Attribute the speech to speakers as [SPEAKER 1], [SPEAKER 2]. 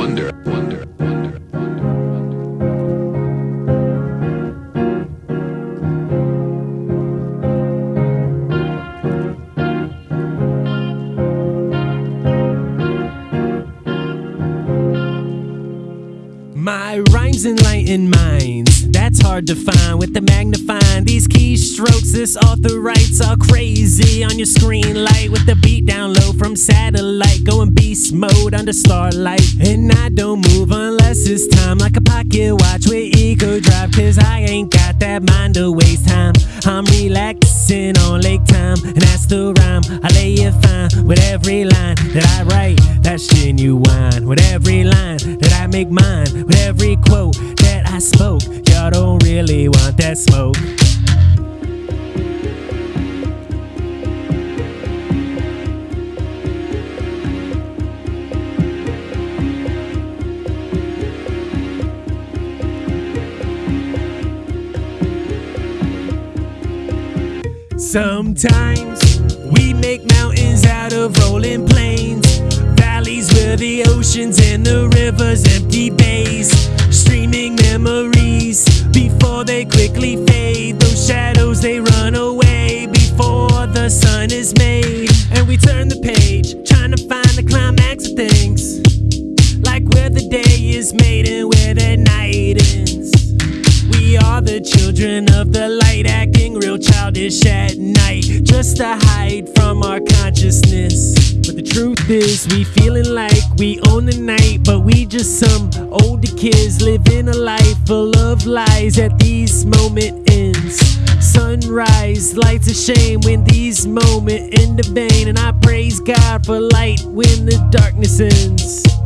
[SPEAKER 1] wonder, wonder, wonder.
[SPEAKER 2] My rhymes enlighten minds. That's hard to find with the magnifying. These keystrokes, this author writes all crazy on your screen light with the beat down low from satellite. Going beast mode under starlight. And I don't move unless it's time like a pocket watch with eco drive. Cause I ain't got that mind to waste time. I'm relaxing on lake time. And that's the rhyme. I lay it fine with every line that I write. That's genuine. With every line that I make mine. With every quote that smoke. Sometimes we make mountains out of rolling plains, valleys where the oceans and the rivers empty bays, streaming memories quickly fade. Those shadows they run away before the sun is made, and we turn the page trying to find the climax of things, like where the day is made and where the night ends. We are the children of the light, acting real childish at night, just to hide from our consciousness. But the truth is, we feeling like we own the night, but we just some older kids living a life full of lies at these moment ends. Sunrise lights a shame when these moment end of vain, and I praise God for light when the darkness ends.